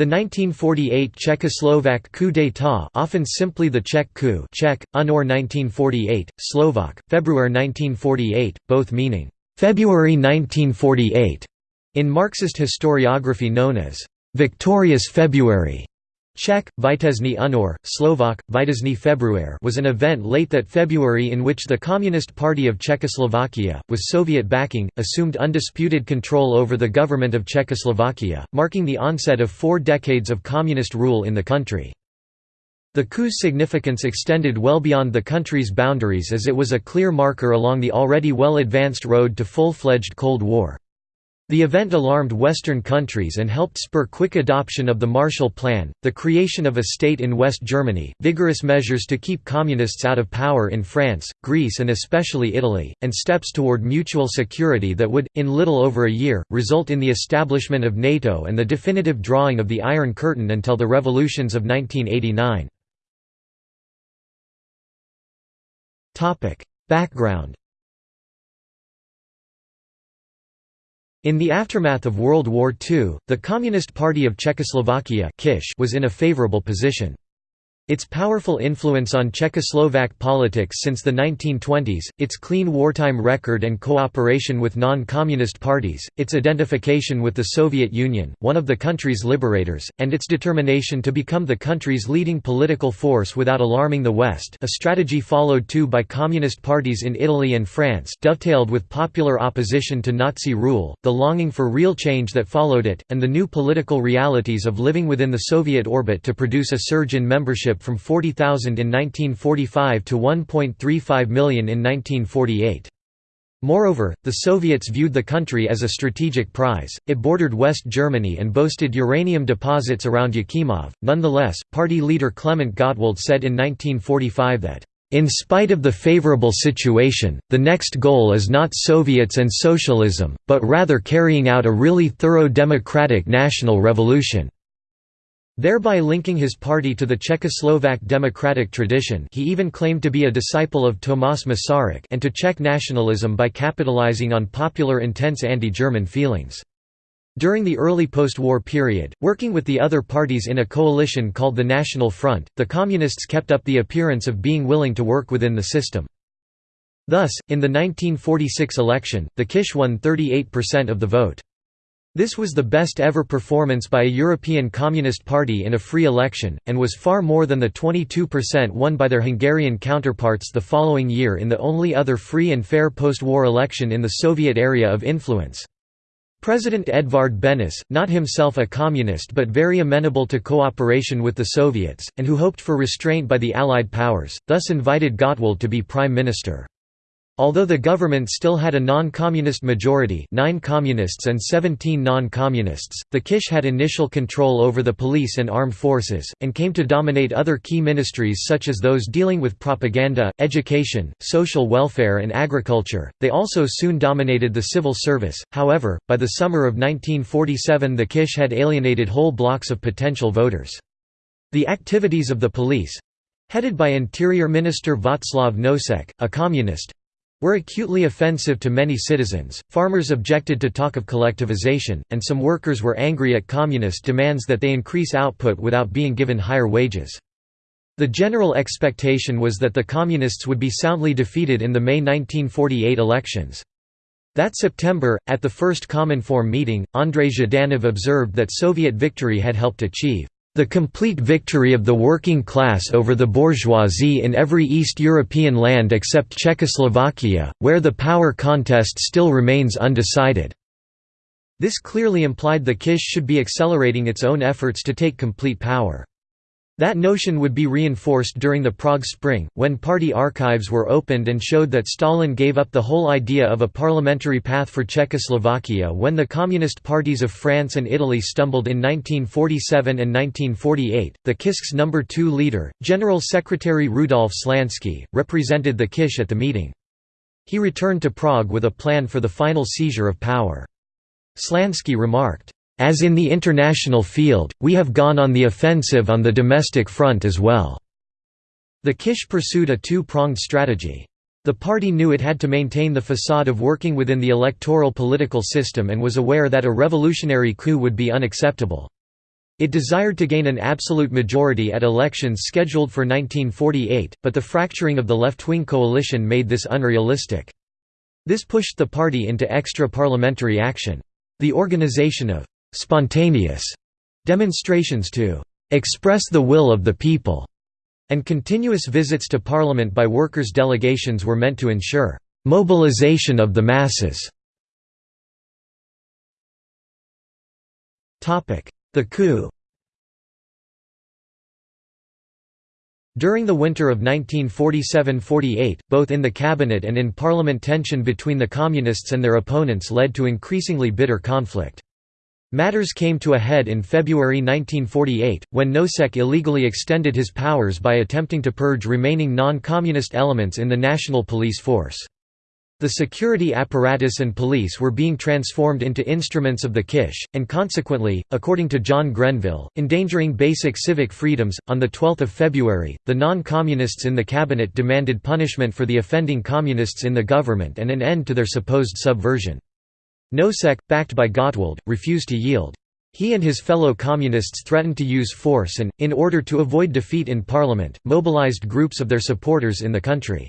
The 1948 Czechoslovak coup d'état often simply the Czech coup Czech, UNOR 1948, Slovak, February 1948, both meaning, "'February 1948' in Marxist historiography known as, "'Victorious February' Czech, Vitezny Unor, Slovak, Vitezny Februar was an event late that February in which the Communist Party of Czechoslovakia, with Soviet backing, assumed undisputed control over the government of Czechoslovakia, marking the onset of four decades of communist rule in the country. The coup's significance extended well beyond the country's boundaries as it was a clear marker along the already well-advanced road to full-fledged Cold War. The event alarmed Western countries and helped spur quick adoption of the Marshall Plan, the creation of a state in West Germany, vigorous measures to keep communists out of power in France, Greece and especially Italy, and steps toward mutual security that would, in little over a year, result in the establishment of NATO and the definitive drawing of the Iron Curtain until the revolutions of 1989. Background In the aftermath of World War II, the Communist Party of Czechoslovakia was in a favorable position. Its powerful influence on Czechoslovak politics since the 1920s, its clean wartime record and cooperation with non-communist parties, its identification with the Soviet Union, one of the country's liberators, and its determination to become the country's leading political force without alarming the West a strategy followed too by communist parties in Italy and France dovetailed with popular opposition to Nazi rule, the longing for real change that followed it, and the new political realities of living within the Soviet orbit to produce a surge in membership from 40,000 in 1945 to 1.35 million in 1948. Moreover, the Soviets viewed the country as a strategic prize, it bordered West Germany and boasted uranium deposits around Jáchymov. Nonetheless, party leader Klement Gottwald said in 1945 that, in spite of the favorable situation, the next goal is not Soviets and socialism, but rather carrying out a really thorough democratic national revolution thereby linking his party to the Czechoslovak democratic tradition he even claimed to be a disciple of Tomáš Masaryk and to Czech nationalism by capitalizing on popular intense anti-German feelings. During the early post-war period, working with the other parties in a coalition called the National Front, the Communists kept up the appearance of being willing to work within the system. Thus, in the 1946 election, the Kish won 38% of the vote. This was the best ever performance by a European Communist Party in a free election, and was far more than the 22% won by their Hungarian counterparts the following year in the only other free and fair post-war election in the Soviet area of influence. President Edvard Benes, not himself a communist but very amenable to cooperation with the Soviets, and who hoped for restraint by the Allied powers, thus invited Gottwald to be prime minister. Although the government still had a non-communist majority 9 communists and 17 non-communists, the Kish had initial control over the police and armed forces, and came to dominate other key ministries such as those dealing with propaganda, education, social welfare and agriculture. They also soon dominated the civil service, however, by the summer of 1947 the Kish had alienated whole blocks of potential voters. The activities of the police—headed by Interior Minister Václav Nosek, a communist, were acutely offensive to many citizens, farmers objected to talk of collectivization, and some workers were angry at communist demands that they increase output without being given higher wages. The general expectation was that the Communists would be soundly defeated in the May 1948 elections. That September, at the first Common Cominform meeting, Andrei Zhdanov observed that Soviet victory had helped achieve the complete victory of the working class over the bourgeoisie in every East European land except Czechoslovakia, where the power contest still remains undecided." This clearly implied the Kish should be accelerating its own efforts to take complete power. That notion would be reinforced during the Prague Spring, when party archives were opened and showed that Stalin gave up the whole idea of a parliamentary path for Czechoslovakia when the Communist parties of France and Italy stumbled in 1947 and 1948. The Kisk's number two leader, General Secretary Rudolf Slansky, represented the Kish at the meeting. He returned to Prague with a plan for the final seizure of power. Slansky remarked, as in the international field, we have gone on the offensive on the domestic front as well." The Kish pursued a two-pronged strategy. The party knew it had to maintain the facade of working within the electoral political system and was aware that a revolutionary coup would be unacceptable. It desired to gain an absolute majority at elections scheduled for 1948, but the fracturing of the left-wing coalition made this unrealistic. This pushed the party into extra-parliamentary action. The organization of «spontaneous» demonstrations to «express the will of the people» and continuous visits to parliament by workers' delegations were meant to ensure «mobilization of the masses». The coup During the winter of 1947–48, both in the cabinet and in parliament tension between the communists and their opponents led to increasingly bitter conflict. Matters came to a head in February 1948, when Nosek illegally extended his powers by attempting to purge remaining non-communist elements in the national police force. The security apparatus and police were being transformed into instruments of the Kish, and consequently, according to John Grenville, endangering basic civic freedoms. On 12 February, the non communists in the cabinet demanded punishment for the offending communists in the government and an end to their supposed subversion. Nosek, backed by Gottwald, refused to yield. He and his fellow communists threatened to use force and, in order to avoid defeat in parliament, mobilized groups of their supporters in the country.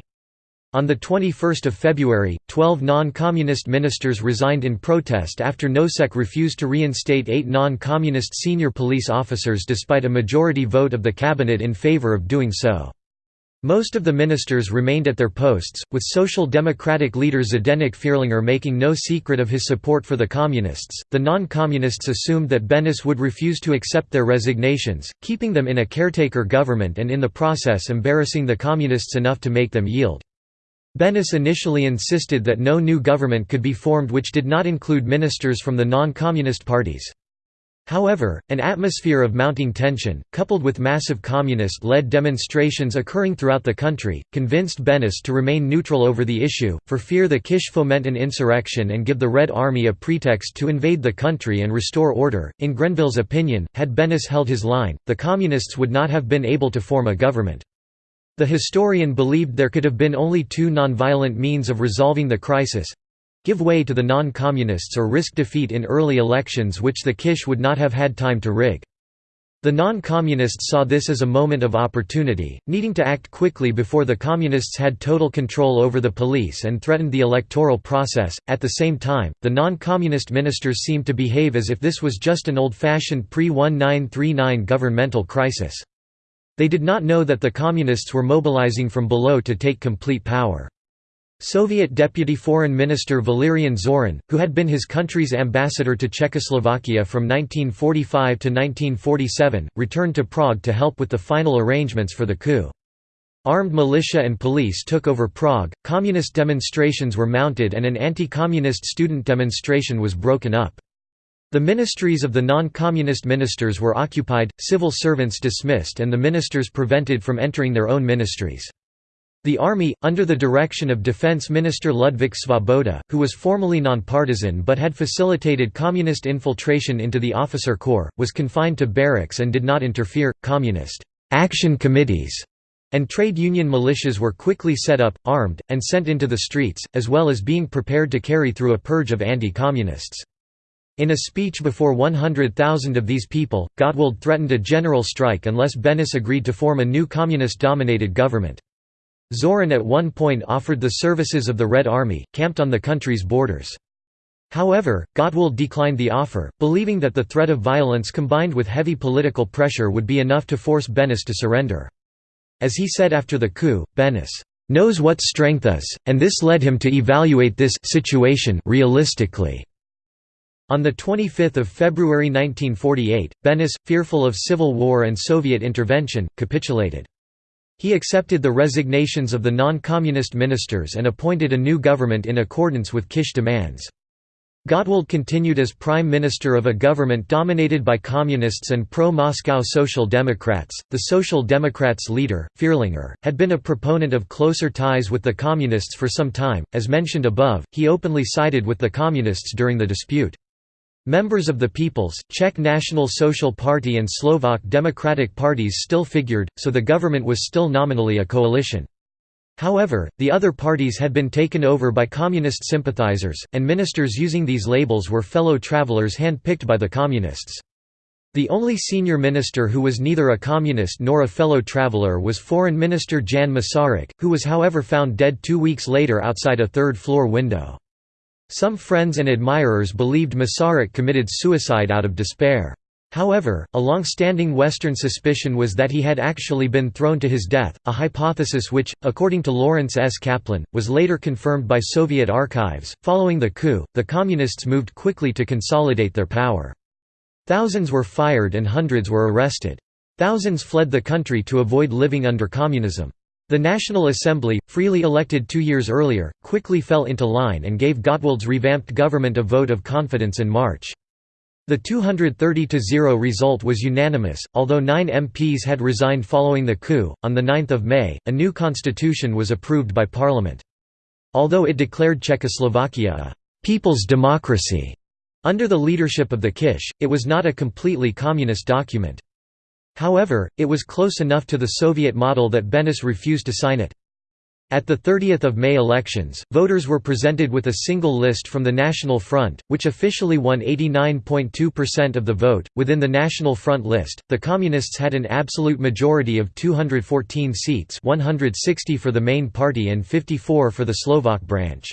On 21 February, 12 non-communist ministers resigned in protest after Nosek refused to reinstate eight non-communist senior police officers despite a majority vote of the cabinet in favor of doing so. Most of the ministers remained at their posts, with Social Democratic leader Zdenek Fierlinger making no secret of his support for the Communists. The non communists assumed that Benes would refuse to accept their resignations, keeping them in a caretaker government and in the process embarrassing the Communists enough to make them yield. Benes initially insisted that no new government could be formed which did not include ministers from the non-communist parties. However, an atmosphere of mounting tension, coupled with massive communist-led demonstrations occurring throughout the country, convinced Benes to remain neutral over the issue, for fear the Kish foment an insurrection and give the Red Army a pretext to invade the country and restore order. In Grenville's opinion, had Benes held his line, the Communists would not have been able to form a government. The historian believed there could have been only two nonviolent means of resolving the crisis—give way to the non-communists or risk defeat in early elections which the Kish would not have had time to rig. The non-communists saw this as a moment of opportunity, needing to act quickly before the communists had total control over the police and threatened the electoral process. At the same time, the non-communist ministers seemed to behave as if this was just an old-fashioned pre-1939 governmental crisis. They did not know that the Communists were mobilizing from below to take complete power. Soviet Deputy Foreign Minister Valerian Zorin, who had been his country's ambassador to Czechoslovakia from 1945 to 1947, returned to Prague to help with the final arrangements for the coup. Armed militia and police took over Prague, communist demonstrations were mounted and an anti-communist student demonstration was broken up. The ministries of the non-communist ministers were occupied, civil servants dismissed and the ministers prevented from entering their own ministries. The army, under the direction of Defense Minister Ludvík Svoboda, who was formally nonpartisan but had facilitated communist infiltration into the officer corps, was confined to barracks and did not interfere. Communist action committees and trade union militias were quickly set up, armed, and sent into the streets, as well as being prepared to carry through a purge of anti-communists. In a speech before 100,000 of these people, Gottwald threatened a general strike unless Benes agreed to form a new communist-dominated government. Zorin at one point offered the services of the Red Army, camped on the country's borders. However, Gottwald declined the offer, believing that the threat of violence combined with heavy political pressure would be enough to force Benes to surrender. As he said after the coup, Benes knows what strength is, and this led him to evaluate this situation realistically. On 25 February 1948, Benes, fearful of civil war and Soviet intervention, capitulated. He accepted the resignations of the non-communist ministers and appointed a new government in accordance with Kish demands. Gottwald continued as prime minister of a government dominated by communists and pro-Moscow Social Democrats. The Social Democrats' leader, Fierlinger, had been a proponent of closer ties with the communists for some time. As mentioned above, he openly sided with the communists during the dispute. Members of the People's, Czech National Social Party and Slovak Democratic parties still figured, so the government was still nominally a coalition. However, the other parties had been taken over by communist sympathizers, and ministers using these labels were fellow travelers hand-picked by the communists. The only senior minister who was neither a communist nor a fellow traveler was Foreign Minister Jan Masaryk, who was however found dead two weeks later outside a third-floor window. Some friends and admirers believed Masaryk committed suicide out of despair. However, a long-standing Western suspicion was that he had actually been thrown to his death, a hypothesis which, according to Lawrence S. Kaplan, was later confirmed by Soviet archives. Following the coup, the Communists moved quickly to consolidate their power. Thousands were fired and hundreds were arrested. Thousands fled the country to avoid living under communism. The National Assembly, freely elected two years earlier, quickly fell into line and gave Gottwald's revamped government a vote of confidence in March. The 230–0 result was unanimous, although nine MPs had resigned following the coup. On 9 May, a new constitution was approved by parliament. Although it declared Czechoslovakia a «people's democracy», under the leadership of the Kish, it was not a completely communist document. However, it was close enough to the Soviet model that Benes refused to sign it. At the 30th of May elections, voters were presented with a single list from the National Front, which officially won 89.2% of the vote. Within the National Front list, the Communists had an absolute majority of 214 seats, 160 for the main party and 54 for the Slovak branch.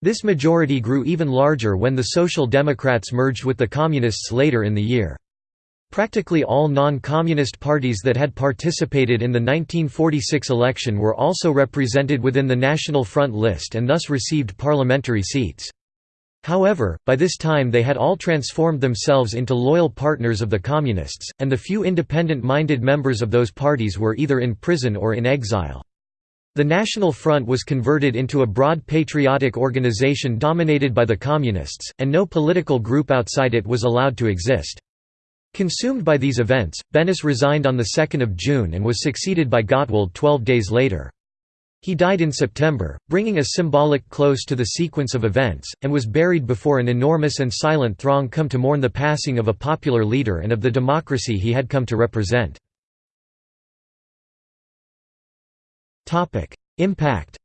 This majority grew even larger when the Social Democrats merged with the Communists later in the year. Practically all non-communist parties that had participated in the 1946 election were also represented within the National Front list and thus received parliamentary seats. However, by this time they had all transformed themselves into loyal partners of the Communists, and the few independent-minded members of those parties were either in prison or in exile. The National Front was converted into a broad patriotic organization dominated by the Communists, and no political group outside it was allowed to exist. Consumed by these events, Benes resigned on 2 June and was succeeded by Gottwald 12 days later. He died in September, bringing a symbolic close to the sequence of events, and was buried before an enormous and silent throng come to mourn the passing of a popular leader and of the democracy he had come to represent. Impact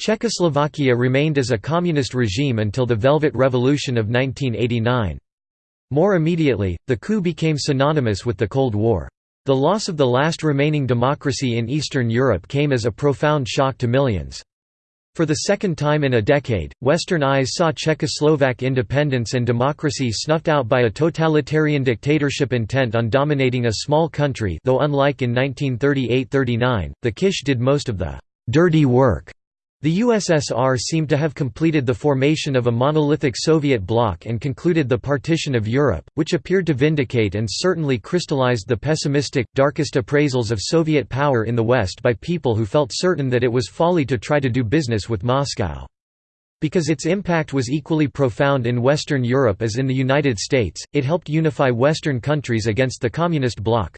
Czechoslovakia remained as a communist regime until the Velvet Revolution of 1989. More immediately, the coup became synonymous with the Cold War. The loss of the last remaining democracy in Eastern Europe came as a profound shock to millions. For the second time in a decade, Western eyes saw Czechoslovak independence and democracy snuffed out by a totalitarian dictatorship intent on dominating a small country though unlike in 1938–39, the Kish did most of the «dirty work». The USSR seemed to have completed the formation of a monolithic Soviet bloc and concluded the partition of Europe, which appeared to vindicate and certainly crystallized the pessimistic, darkest appraisals of Soviet power in the West by people who felt certain that it was folly to try to do business with Moscow. Because its impact was equally profound in Western Europe as in the United States, it helped unify Western countries against the Communist bloc.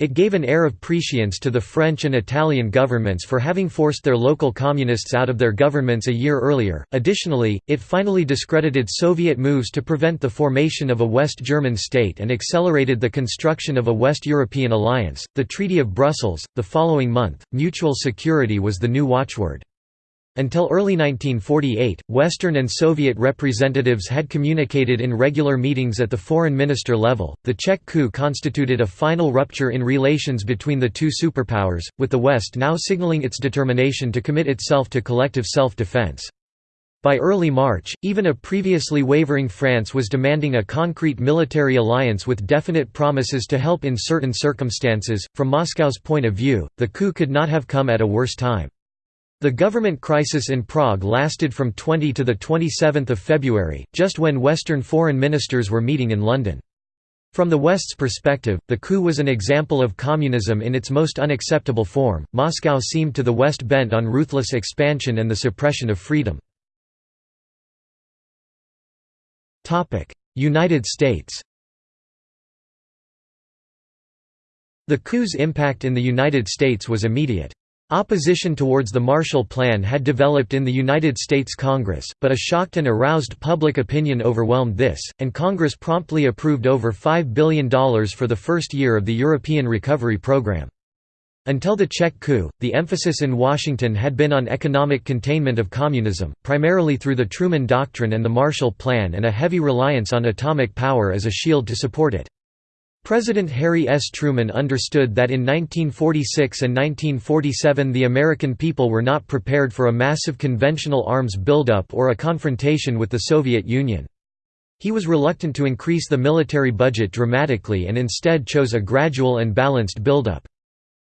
It gave an air of prescience to the French and Italian governments for having forced their local communists out of their governments a year earlier. Additionally, it finally discredited Soviet moves to prevent the formation of a West German state and accelerated the construction of a West European alliance. The Treaty of Brussels, the following month, mutual security was the new watchword. Until early 1948, Western and Soviet representatives had communicated in regular meetings at the foreign minister level. The Czech coup constituted a final rupture in relations between the two superpowers, with the West now signaling its determination to commit itself to collective self defense. By early March, even a previously wavering France was demanding a concrete military alliance with definite promises to help in certain circumstances. From Moscow's point of view, the coup could not have come at a worse time. The government crisis in Prague lasted from 20 to 27 February, just when Western foreign ministers were meeting in London. From the West's perspective, the coup was an example of communism in its most unacceptable form. Moscow seemed to the West bent on ruthless expansion and the suppression of freedom. United States The coup's impact in the United States was immediate. Opposition towards the Marshall Plan had developed in the United States Congress, but a shocked and aroused public opinion overwhelmed this, and Congress promptly approved over $5 billion for the first year of the European Recovery Program. Until the Czech coup, the emphasis in Washington had been on economic containment of communism, primarily through the Truman Doctrine and the Marshall Plan and a heavy reliance on atomic power as a shield to support it. President Harry S. Truman understood that in 1946 and 1947 the American people were not prepared for a massive conventional arms buildup or a confrontation with the Soviet Union. He was reluctant to increase the military budget dramatically and instead chose a gradual and balanced buildup.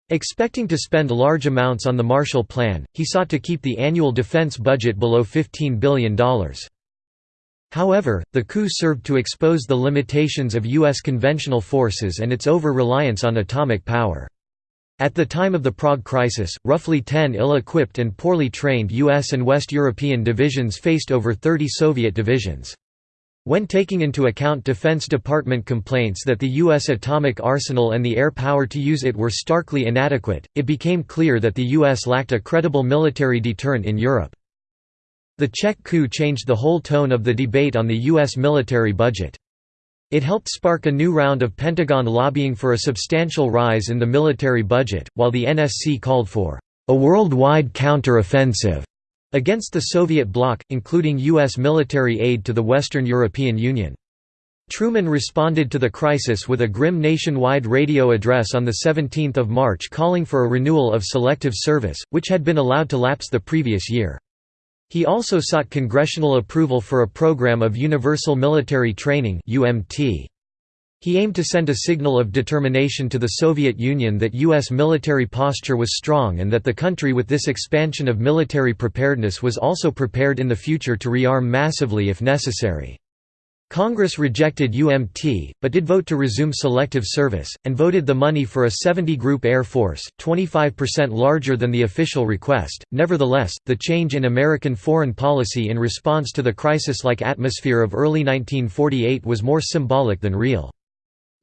Expecting to spend large amounts on the Marshall Plan, he sought to keep the annual defense budget below $15 billion. However, the coup served to expose the limitations of U.S. conventional forces and its over-reliance on atomic power. At the time of the Prague Crisis, roughly 10 ill-equipped and poorly trained U.S. and West European divisions faced over 30 Soviet divisions. When taking into account Defense Department complaints that the U.S. atomic arsenal and the air power to use it were starkly inadequate, it became clear that the U.S. lacked a credible military deterrent in Europe. The Czech coup changed the whole tone of the debate on the U.S. military budget. It helped spark a new round of Pentagon lobbying for a substantial rise in the military budget, while the NSC called for a worldwide counter-offensive against the Soviet bloc, including U.S. military aid to the Western European Union. Truman responded to the crisis with a grim nationwide radio address on 17 March calling for a renewal of selective service, which had been allowed to lapse the previous year. He also sought congressional approval for a program of Universal Military Training. He aimed to send a signal of determination to the Soviet Union that U.S. military posture was strong and that the country with this expansion of military preparedness was also prepared in the future to rearm massively if necessary. Congress rejected UMT, but did vote to resume selective service, and voted the money for a 70 Group Air Force, 25% larger than the official request. Nevertheless, the change in American foreign policy in response to the crisis like atmosphere of early 1948 was more symbolic than real.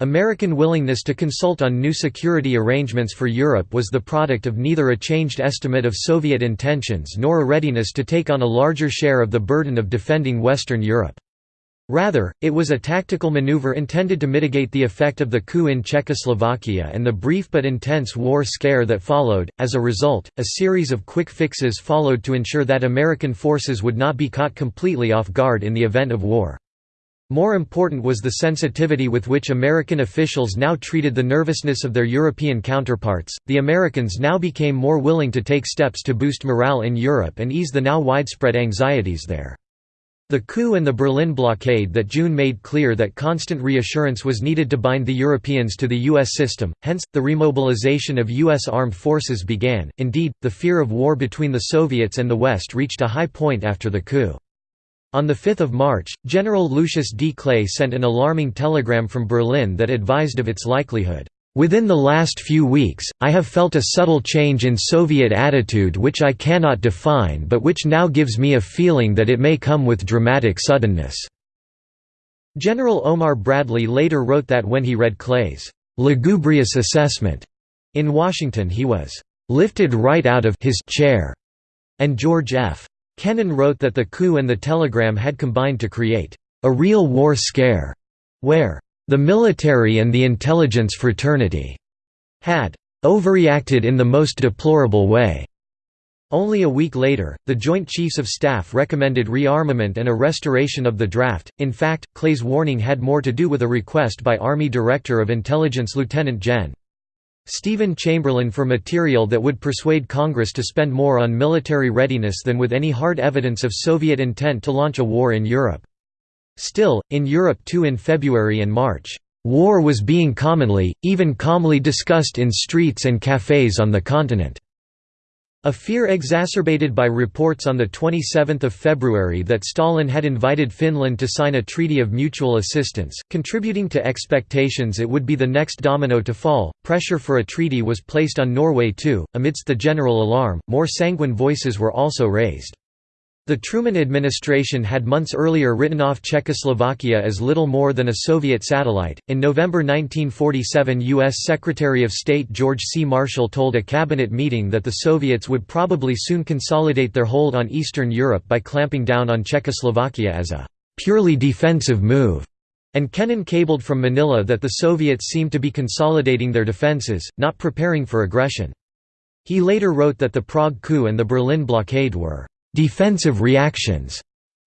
American willingness to consult on new security arrangements for Europe was the product of neither a changed estimate of Soviet intentions nor a readiness to take on a larger share of the burden of defending Western Europe. Rather, it was a tactical maneuver intended to mitigate the effect of the coup in Czechoslovakia and the brief but intense war scare that followed. As a result, a series of quick fixes followed to ensure that American forces would not be caught completely off guard in the event of war. More important was the sensitivity with which American officials now treated the nervousness of their European counterparts. The Americans now became more willing to take steps to boost morale in Europe and ease the now widespread anxieties there. The coup and the Berlin blockade that June made clear that constant reassurance was needed to bind the Europeans to the U.S. system, hence, the remobilization of U.S. armed forces began. Indeed, the fear of war between the Soviets and the West reached a high point after the coup. On 5 March, General Lucius D. Clay sent an alarming telegram from Berlin that advised of its likelihood. Within the last few weeks, I have felt a subtle change in Soviet attitude which I cannot define but which now gives me a feeling that it may come with dramatic suddenness." General Omar Bradley later wrote that when he read Clay's lugubrious assessment in Washington he was "...lifted right out of his chair," and George F. Kennan wrote that the coup and the telegram had combined to create a real war scare, where the military and the intelligence fraternity had overreacted in the most deplorable way. Only a week later, the Joint Chiefs of Staff recommended rearmament and a restoration of the draft. In fact, Clay's warning had more to do with a request by Army Director of Intelligence Lieutenant Gen. Stephen Chamberlain for material that would persuade Congress to spend more on military readiness than with any hard evidence of Soviet intent to launch a war in Europe. Still, in Europe too in February and March, "...war was being commonly, even calmly discussed in streets and cafés on the continent." A fear exacerbated by reports on 27 February that Stalin had invited Finland to sign a treaty of mutual assistance, contributing to expectations it would be the next domino to fall. Pressure for a treaty was placed on Norway too. Amidst the general alarm, more sanguine voices were also raised. The Truman administration had months earlier written off Czechoslovakia as little more than a Soviet satellite. In November 1947, U.S. Secretary of State George C. Marshall told a cabinet meeting that the Soviets would probably soon consolidate their hold on Eastern Europe by clamping down on Czechoslovakia as a purely defensive move. And Kennan cabled from Manila that the Soviets seemed to be consolidating their defenses, not preparing for aggression. He later wrote that the Prague coup and the Berlin blockade were «defensive reactions»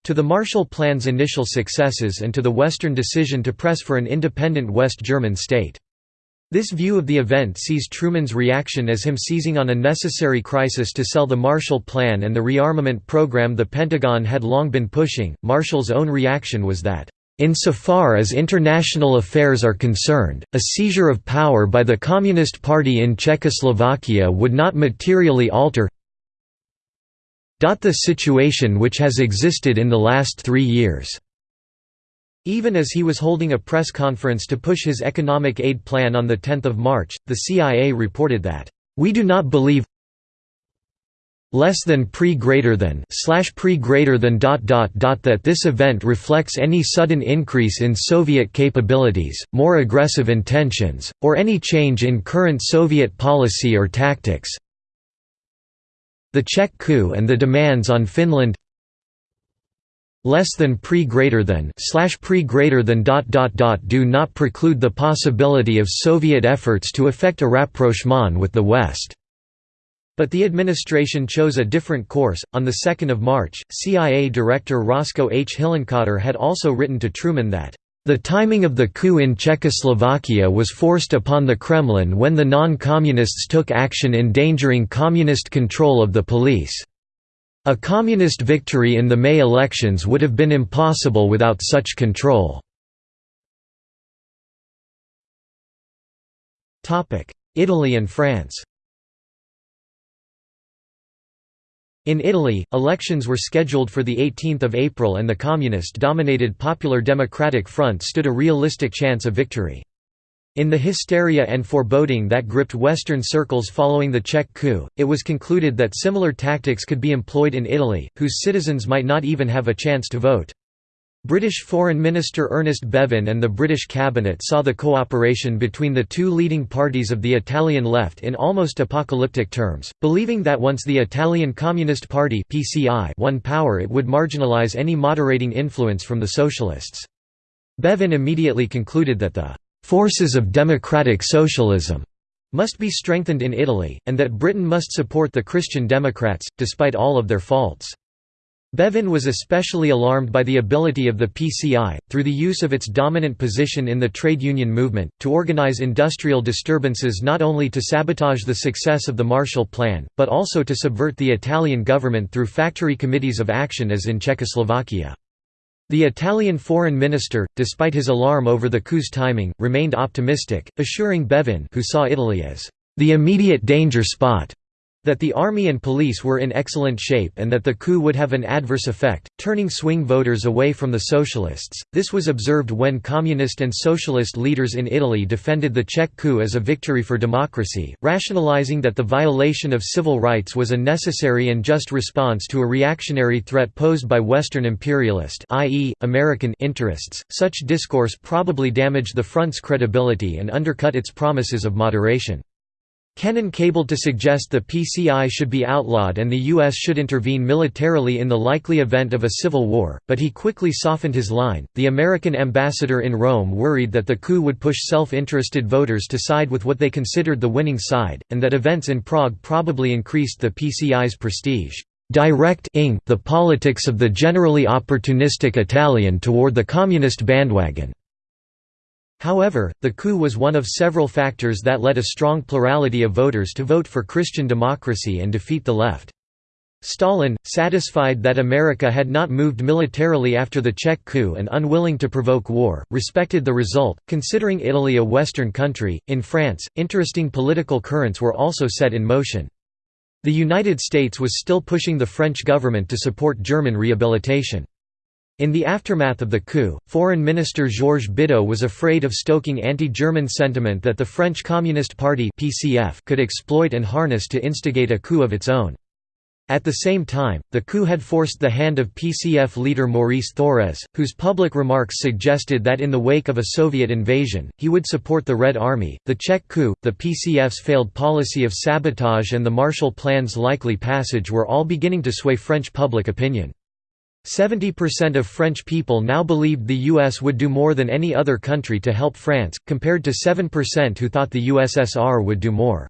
to the Marshall Plan's initial successes and to the Western decision to press for an independent West German state. This view of the event sees Truman's reaction as him seizing on a necessary crisis to sell the Marshall Plan and the rearmament program the Pentagon had long been pushing. Marshall's own reaction was that, Insofar as international affairs are concerned, a seizure of power by the Communist Party in Czechoslovakia would not materially alter the situation which has existed in the last three years. Even as he was holding a press conference to push his economic aid plan on 10 March, the CIA reported that, "...we do not believe less than pre greater than slash pre greater than dot dot dot that this event reflects any sudden increase in Soviet capabilities, more aggressive intentions, or any change in current Soviet policy or tactics. The Czech coup and the demands on Finland less than pre greater than slash pre greater than dot dot dot do not preclude the possibility of Soviet efforts to effect a rapprochement with the West. But the administration chose a different course. On the 2nd of March, CIA Director Roscoe H. Hillenkotter had also written to Truman that the timing of the coup in Czechoslovakia was forced upon the Kremlin when the non-communists took action endangering communist control of the police. A communist victory in the May elections would have been impossible without such control. Italy and France In Italy, elections were scheduled for 18 April and the communist-dominated Popular Democratic Front stood a realistic chance of victory. In the hysteria and foreboding that gripped Western circles following the Czech coup, it was concluded that similar tactics could be employed in Italy, whose citizens might not even have a chance to vote. British Foreign Minister Ernest Bevin and the British cabinet saw the cooperation between the two leading parties of the Italian left in almost apocalyptic terms, believing that once the Italian Communist Party (PCI) won power it would marginalise any moderating influence from the socialists. Bevin immediately concluded that the forces of democratic socialism must be strengthened in Italy, and that Britain must support the Christian Democrats, despite all of their faults. Bevin was especially alarmed by the ability of the PCI, through the use of its dominant position in the trade union movement, to organize industrial disturbances not only to sabotage the success of the Marshall Plan, but also to subvert the Italian government through factory committees of action as in Czechoslovakia. The Italian foreign minister, despite his alarm over the coup's timing, remained optimistic, assuring Bevin who saw Italy as the immediate danger spot that the army and police were in excellent shape and that the coup would have an adverse effect, turning swing voters away from the socialists. This was observed when communist and socialist leaders in Italy defended the Czech coup as a victory for democracy, rationalizing that the violation of civil rights was a necessary and just response to a reactionary threat posed by Western imperialist, i.e., American interests. Such discourse probably damaged the front's credibility and undercut its promises of moderation. Kennan cabled to suggest the PCI should be outlawed and the U.S. should intervene militarily in the likely event of a civil war, but he quickly softened his line. The American ambassador in Rome worried that the coup would push self interested voters to side with what they considered the winning side, and that events in Prague probably increased the PCI's prestige. Direct the politics of the generally opportunistic Italian toward the communist bandwagon. However, the coup was one of several factors that led a strong plurality of voters to vote for Christian democracy and defeat the left. Stalin, satisfied that America had not moved militarily after the Czech coup and unwilling to provoke war, respected the result, considering Italy a Western country. In France, interesting political currents were also set in motion. The United States was still pushing the French government to support German rehabilitation. In the aftermath of the coup, Foreign Minister Georges Bidault was afraid of stoking anti-German sentiment that the French Communist Party could exploit and harness to instigate a coup of its own. At the same time, the coup had forced the hand of PCF leader Maurice Thorez, whose public remarks suggested that in the wake of a Soviet invasion, he would support the Red Army. The Czech coup, the PCF's failed policy of sabotage, and the Marshall Plan's likely passage were all beginning to sway French public opinion. 70% of French people now believed the US would do more than any other country to help France, compared to 7% who thought the USSR would do more.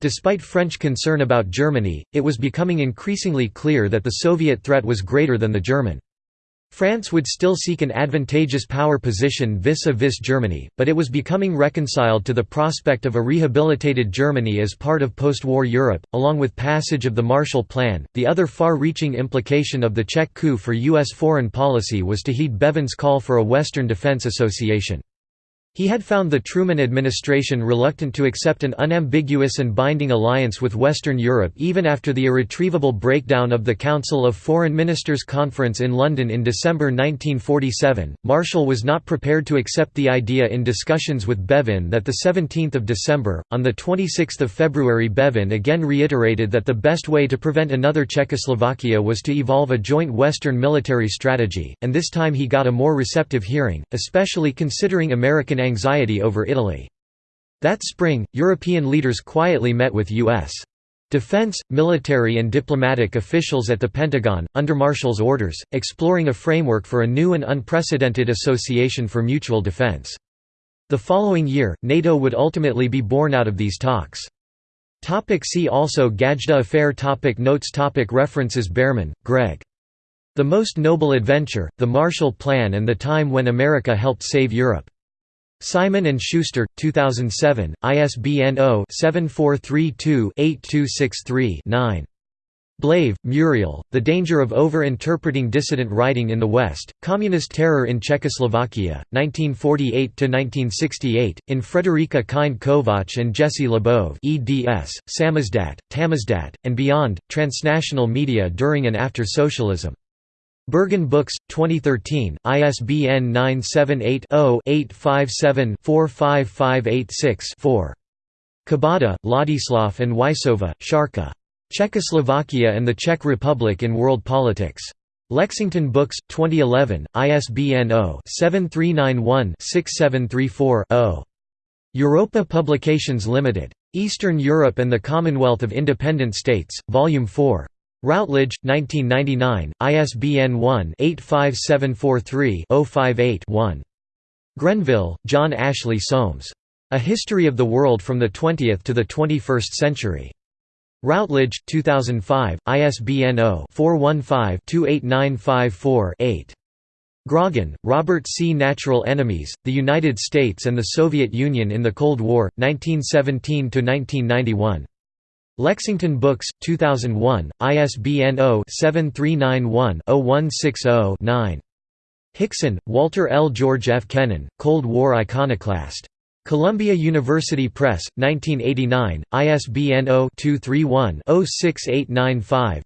Despite French concern about Germany, it was becoming increasingly clear that the Soviet threat was greater than the German. France would still seek an advantageous power position vis-a-vis -vis Germany, but it was becoming reconciled to the prospect of a rehabilitated Germany as part of post-war Europe, along with passage of the Marshall Plan. The other far-reaching implication of the Czech coup for U.S. foreign policy was to heed Bevin's call for a Western Defense Association. He had found the Truman administration reluctant to accept an unambiguous and binding alliance with Western Europe even after the irretrievable breakdown of the Council of Foreign Ministers Conference in London in December 1947. Marshall was not prepared to accept the idea in discussions with Bevin that the 17th of December. On the 26th of February, Bevin again reiterated that the best way to prevent another Czechoslovakia was to evolve a joint Western military strategy, and this time he got a more receptive hearing, especially considering American anxiety over Italy. That spring, European leaders quietly met with U.S. defense, military and diplomatic officials at the Pentagon, under Marshall's orders, exploring a framework for a new and unprecedented association for mutual defense. The following year, NATO would ultimately be born out of these talks. Topic see also Gajda Affair topic Notes topic References Behrman, Greg. The Most Noble Adventure, The Marshall Plan and the Time When America Helped Save Europe. Simon & Schuster, 2007, ISBN 0-7432-8263-9. Blaive, Muriel, The Danger of Over-Interpreting Dissident Writing in the West, Communist Terror in Czechoslovakia, 1948–1968, in Frederica Kind and Jesse Labov eds, Samizdat, Tamizdat, and Beyond, Transnational Media During and After Socialism. Berghahn Books, 2013, ISBN 978-0-857-45586-4. Kubota, Ladislav and Waisová, Šárka. Czechoslovakia and the Czech Republic in World Politics. Lexington Books, 2011, ISBN 0-7391-6734-0. Europa Publications Limited. Eastern Europe and the Commonwealth of Independent States, Volume 4. Routledge, 1999, ISBN 1-85743-058-1. Grenville, John Ashley Soames. A History of the World from the Twentieth to the Twenty-First Century. Routledge, 2005, ISBN 0-415-28954-8. Grogin, Robert C. Natural Enemies, The United States and the Soviet Union in the Cold War, 1917–1991. Lexington Books, 2001, ISBN 0-7391-0160-9. Hixson, Walter L. George F. Kennan, Cold War Iconoclast. Columbia University Press, 1989, ISBN 0-231-06895-6.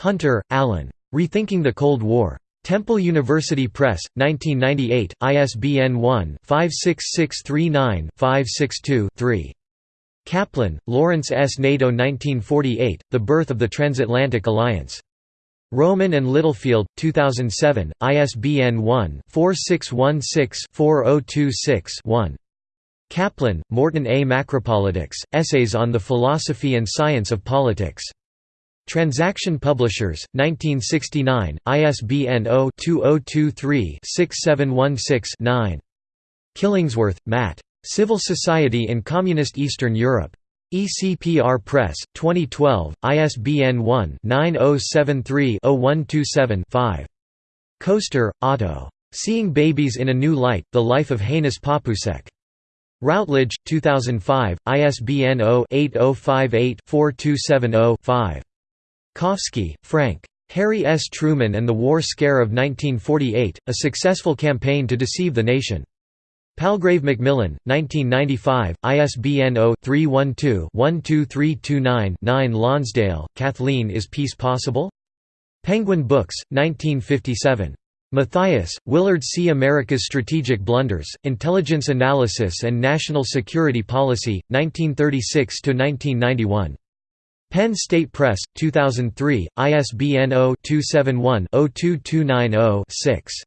Hunter, Alan. Rethinking the Cold War. Temple University Press, 1998, ISBN 1-56639-562-3. Kaplan, Lawrence S. NATO 1948, The Birth of the Transatlantic Alliance. Rowman and Littlefield, 2007, ISBN 1-4616-4026-1. Kaplan, Morton A. Macropolitics, Essays on the Philosophy and Science of Politics. Transaction Publishers, 1969, ISBN 0-2023-6716-9. Killingsworth, Matt. Civil Society in Communist Eastern Europe. ECPR Press, 2012, ISBN 1-9073-0127-5. Koester, Otto. Seeing Babies in a New Light, The Life of Hanuš Papoušek. Routledge, 2005, ISBN 0-8058-4270-5. Kofsky, Frank. Harry S. Truman and the War Scare of 1948, A Successful Campaign to Deceive the Nation. Palgrave Macmillan, 1995, ISBN 0-312-12329-9 Lonsdale, Kathleen Is Peace Possible? Penguin Books, 1957. Mathias, Willard C. America's Strategic Blunders, Intelligence Analysis and National Security Policy, 1936–1991. Penn State Press, 2003, ISBN 0-271-02290-6.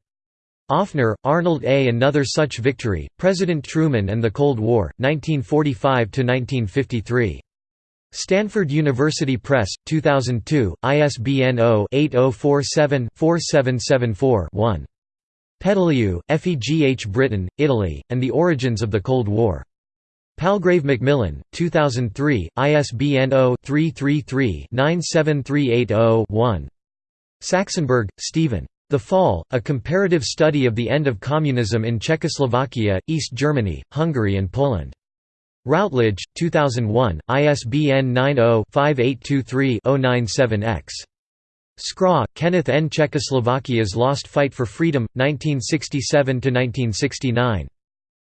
Offner, Arnold A. Another Such Victory, President Truman and the Cold War, 1945–1953. Stanford University Press, 2002, ISBN 0-8047-4774-1. Pedaliu, Effie G. H. Britain, Italy, and the Origins of the Cold War. Palgrave Macmillan, 2003, ISBN 0-333-97380-1. Saxonberg, Stephen. The Fall, A Comparative Study of the End of Communism in Czechoslovakia, East Germany, Hungary and Poland. Routledge, 2001, ISBN 90-5823-097-X. Skra, Kenneth N. Czechoslovakia's Lost Fight for Freedom, 1967–1969.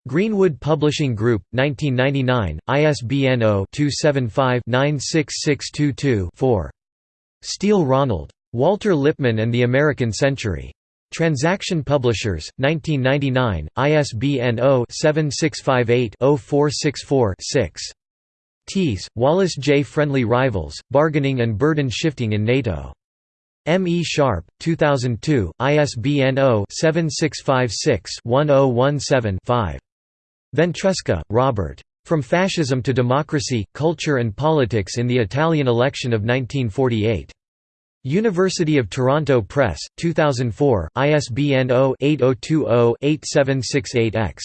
Greenwood Publishing Group, 1999, ISBN 0-275-96622-4. Steele Ronald. Walter Lippmann and the American Century. Transaction Publishers, 1999, ISBN 0-7658-0464-6. Thies, Wallace J. Friendly Rivals, Bargaining and Burden Shifting in NATO. M. E. Sharpe, 2002, ISBN 0-7656-1017-5. Ventresca, Robert. From Fascism to Democracy, Culture and Politics in the Italian Election of 1948. University of Toronto Press, 2004, ISBN 0-8020-8768-X.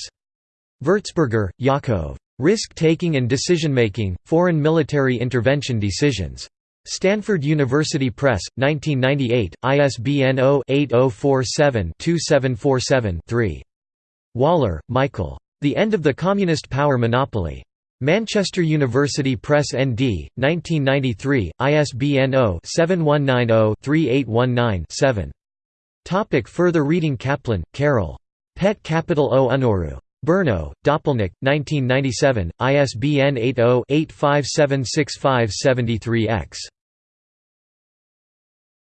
Vertzberger, Yaacov. Risk-Taking and Decision-Making, Foreign Military Intervention Decisions. Stanford University Press, 1998, ISBN 0-8047-2747-3. Waller, Michael. The End of the Communist Power Monopoly. Manchester University Press ND, 1993, ISBN 0-7190-3819-7. Topic further reading Kaplan, Karel. Pět kapitol o Únoru. Brno, Doplněk, 1997, ISBN 80-85765573-X.